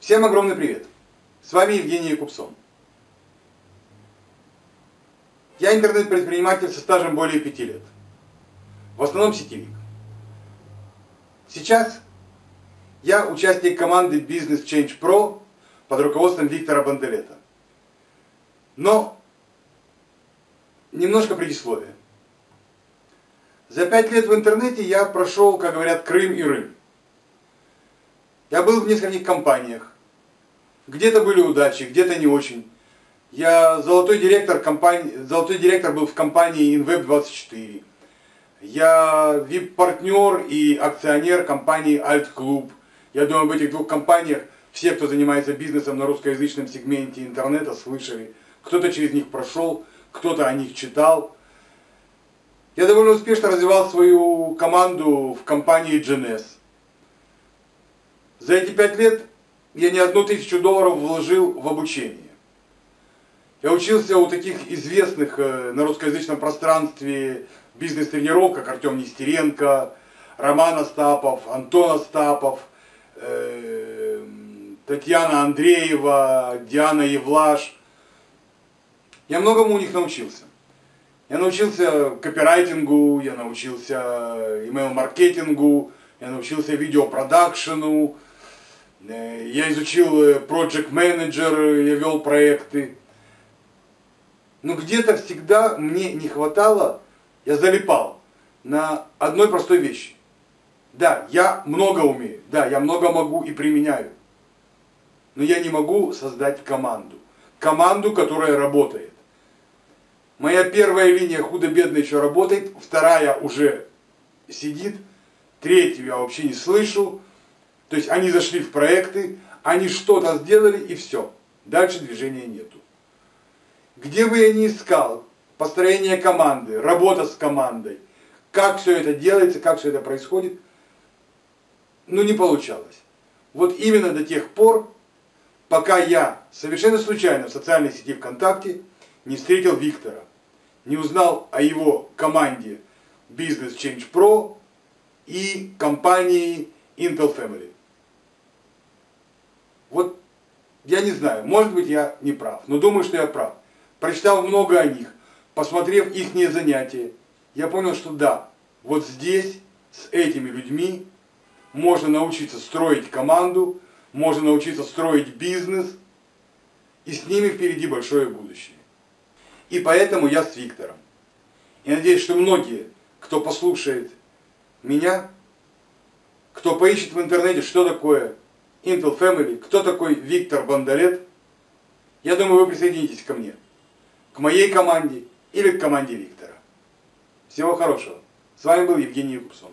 Всем огромный привет! С вами Евгений Якубсон. Я интернет-предприниматель со стажем более пяти лет. В основном сетевик. Сейчас я участник команды Business Change Pro под руководством Виктора Банделета. Но немножко предисловия. За пять лет в интернете я прошел, как говорят, Крым и Рым. Я был в нескольких компаниях. Где-то были удачи, где-то не очень. Я золотой директор, компании, золотой директор был в компании InWeb24. Я VIP-партнер и акционер компании Alt Club. Я думаю, в этих двух компаниях все, кто занимается бизнесом на русскоязычном сегменте интернета, слышали. Кто-то через них прошел, кто-то о них читал. Я довольно успешно развивал свою команду в компании GNS. За эти пять лет я не одну тысячу долларов вложил в обучение. Я учился у таких известных э, на русскоязычном пространстве бизнес-тренеров, как Артем Нестеренко, Роман Остапов, Антон Остапов, э, Татьяна Андреева, Диана Евлаш. Я многому у них научился. Я научился копирайтингу, я научился email-маркетингу, я научился видеопродакшену, я изучил э, Project Manager, я вел проекты. Но где-то всегда мне не хватало, я залипал на одной простой вещи. Да, я много умею, да, я много могу и применяю. Но я не могу создать команду. Команду, которая работает. Моя первая линия худо-бедно еще работает, вторая уже сидит, третью я вообще не слышу, то есть они зашли в проекты, они что-то сделали и все. Дальше движения нету. Где бы я ни искал, построение команды, работа с командой, как все это делается, как все это происходит, ну не получалось. Вот именно до тех пор, пока я совершенно случайно в социальной сети ВКонтакте не встретил Виктора, не узнал о его команде Business Change Pro и компании Intel Family. Вот я не знаю, может быть я не прав, но думаю, что я прав. Прочитал много о них, посмотрев их занятия, я понял, что да, вот здесь, с этими людьми, можно научиться строить команду, можно научиться строить бизнес, и с ними впереди большое будущее. И поэтому я с Виктором. И надеюсь, что многие, кто послушает меня, кто поищет в интернете, что такое Intel Family, кто такой Виктор Бондолет, я думаю, вы присоединитесь ко мне, к моей команде или к команде Виктора. Всего хорошего. С вами был Евгений Якубсон.